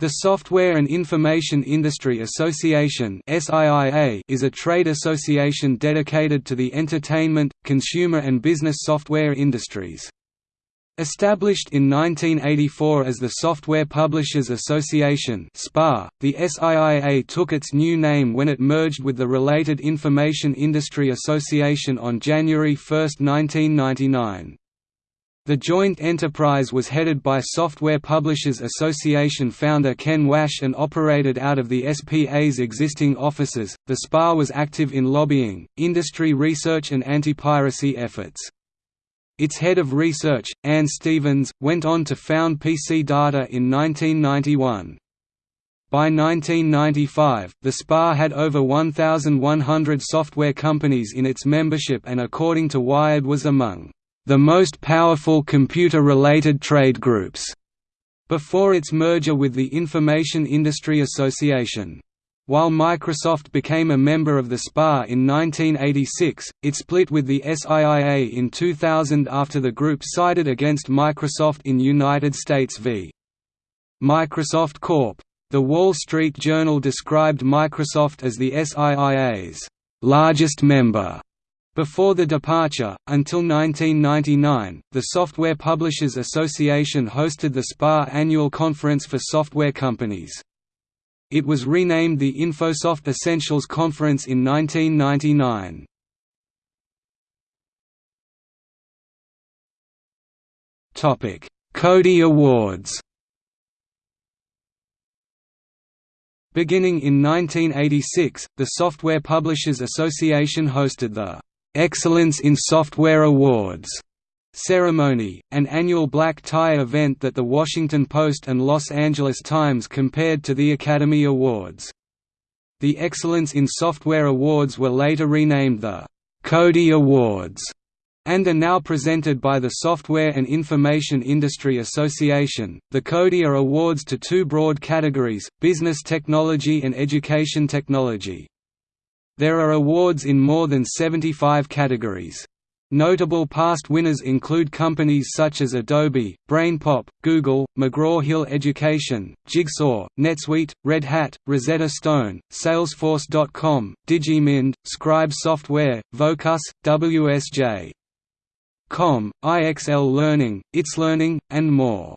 The Software and Information Industry Association is a trade association dedicated to the entertainment, consumer and business software industries. Established in 1984 as the Software Publishers Association the SIIA took its new name when it merged with the related Information Industry Association on January 1, 1999. The joint enterprise was headed by Software Publishers Association founder Ken Wasch and operated out of the SPA's existing offices. The SPA was active in lobbying, industry research, and anti piracy efforts. Its head of research, Anne Stevens, went on to found PC Data in 1991. By 1995, the SPA had over 1,100 software companies in its membership and according to Wired was among the most powerful computer-related trade groups, before its merger with the Information Industry Association. While Microsoft became a member of the SPA in 1986, it split with the SIIA in 2000 after the group sided against Microsoft in United States v. Microsoft Corp. The Wall Street Journal described Microsoft as the SIIA's largest member before the departure, until 1999, the Software Publishers Association hosted the SPA annual conference for software companies. It was renamed the InfoSoft Essentials Conference in 1999. CODiE Awards Beginning in 1986, the Software Publishers Association hosted the Excellence in Software Awards ceremony, an annual black tie event that The Washington Post and Los Angeles Times compared to the Academy Awards. The Excellence in Software Awards were later renamed the CODiE Awards and are now presented by the Software and Information Industry Association. The CODiE are awards to two broad categories: business technology and education technology. There are awards in more than 75 categories. Notable past winners include companies such as Adobe, BrainPop, Google, McGraw-Hill Education, Jigsaw, NetSuite, Red Hat, Rosetta Stone, Salesforce.com, DigiMind, Scribe Software, Vocus, WSJ. Com, IXL Learning, ITslearning, and more.